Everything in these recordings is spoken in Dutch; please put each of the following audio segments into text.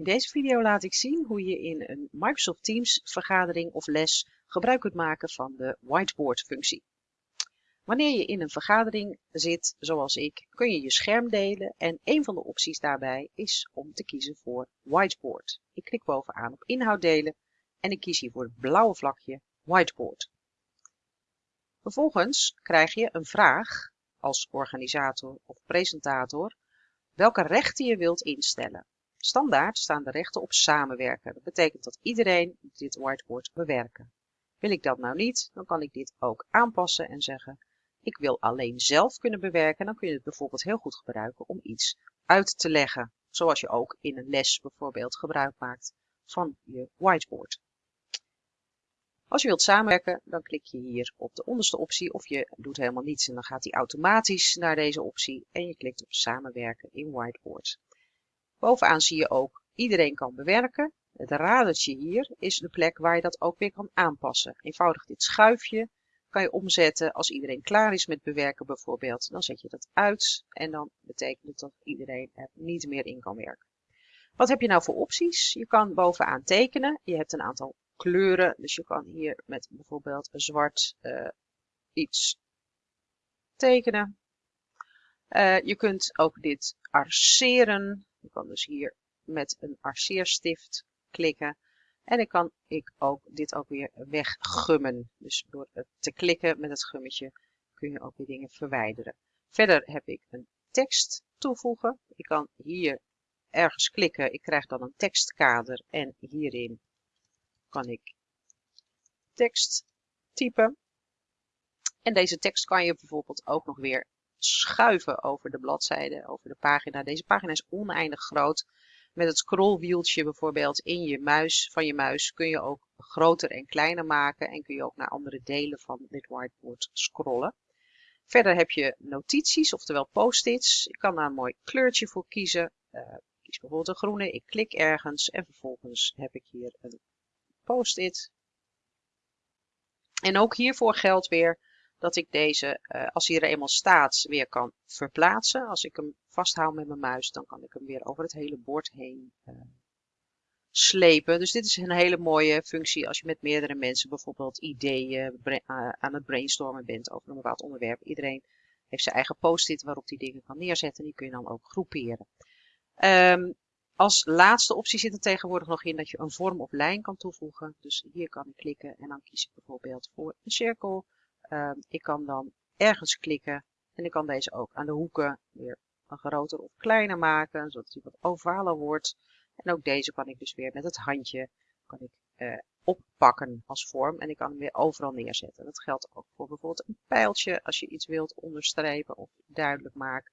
In deze video laat ik zien hoe je in een Microsoft Teams vergadering of les gebruik kunt maken van de whiteboard functie. Wanneer je in een vergadering zit, zoals ik, kun je je scherm delen en een van de opties daarbij is om te kiezen voor whiteboard. Ik klik bovenaan op inhoud delen en ik kies hier voor het blauwe vlakje whiteboard. Vervolgens krijg je een vraag als organisator of presentator welke rechten je wilt instellen. Standaard staan de rechten op samenwerken. Dat betekent dat iedereen dit whiteboard bewerken. Wil ik dat nou niet, dan kan ik dit ook aanpassen en zeggen ik wil alleen zelf kunnen bewerken. Dan kun je het bijvoorbeeld heel goed gebruiken om iets uit te leggen. Zoals je ook in een les bijvoorbeeld gebruik maakt van je whiteboard. Als je wilt samenwerken, dan klik je hier op de onderste optie of je doet helemaal niets en dan gaat hij automatisch naar deze optie en je klikt op samenwerken in whiteboard. Bovenaan zie je ook iedereen kan bewerken. Het radertje hier is de plek waar je dat ook weer kan aanpassen. Eenvoudig dit schuifje kan je omzetten als iedereen klaar is met bewerken bijvoorbeeld. Dan zet je dat uit en dan betekent het dat iedereen er niet meer in kan werken. Wat heb je nou voor opties? Je kan bovenaan tekenen. Je hebt een aantal kleuren. Dus je kan hier met bijvoorbeeld zwart uh, iets tekenen. Uh, je kunt ook dit arceren. Je kan dus hier met een arceerstift klikken. En ik kan ik ook dit ook weer weggummen. Dus door te klikken met het gummetje kun je ook weer dingen verwijderen. Verder heb ik een tekst toevoegen. Ik kan hier ergens klikken. Ik krijg dan een tekstkader en hierin kan ik tekst typen. En deze tekst kan je bijvoorbeeld ook nog weer schuiven over de bladzijde, over de pagina. Deze pagina is oneindig groot. Met het scrollwieltje bijvoorbeeld in je muis, van je muis kun je ook groter en kleiner maken en kun je ook naar andere delen van dit whiteboard scrollen. Verder heb je notities, oftewel post-its. Ik kan daar een mooi kleurtje voor kiezen. Uh, kies bijvoorbeeld een groene, ik klik ergens en vervolgens heb ik hier een post-it. En ook hiervoor geldt weer dat ik deze, uh, als hij er eenmaal staat, weer kan verplaatsen. Als ik hem vasthoud met mijn muis, dan kan ik hem weer over het hele bord heen uh, slepen. Dus dit is een hele mooie functie als je met meerdere mensen bijvoorbeeld ideeën uh, aan het brainstormen bent over een bepaald onderwerp. Iedereen heeft zijn eigen post-it waarop die dingen kan neerzetten en die kun je dan ook groeperen. Um, als laatste optie zit er tegenwoordig nog in dat je een vorm of lijn kan toevoegen. Dus hier kan ik klikken en dan kies ik bijvoorbeeld voor een cirkel. Uh, ik kan dan ergens klikken en ik kan deze ook aan de hoeken weer groter of kleiner maken, zodat hij wat ovaler wordt. En ook deze kan ik dus weer met het handje kan ik, uh, oppakken als vorm en ik kan hem weer overal neerzetten. Dat geldt ook voor bijvoorbeeld een pijltje als je iets wilt onderstrepen of duidelijk maken.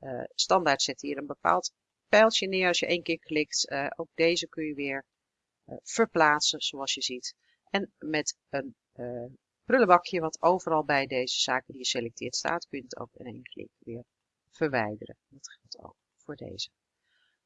Uh, standaard zet hier een bepaald pijltje neer als je één keer klikt. Uh, ook deze kun je weer verplaatsen zoals je ziet. En met een prullenbakje wat overal bij deze zaken die je selecteert staat, kun je het ook in één klik weer verwijderen. Dat geldt ook voor deze.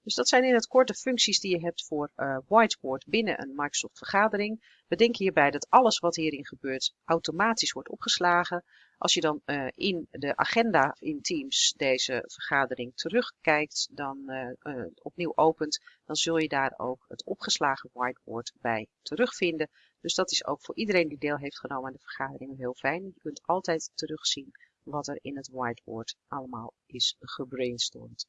Dus dat zijn in het korte functies die je hebt voor uh, Whiteboard binnen een Microsoft vergadering. Bedenk hierbij dat alles wat hierin gebeurt automatisch wordt opgeslagen. Als je dan uh, in de agenda in Teams deze vergadering terugkijkt, dan uh, opnieuw opent, dan zul je daar ook het opgeslagen whiteboard bij terugvinden. Dus dat is ook voor iedereen die deel heeft genomen aan de vergadering heel fijn. Je kunt altijd terugzien wat er in het whiteboard allemaal is gebrainstormd.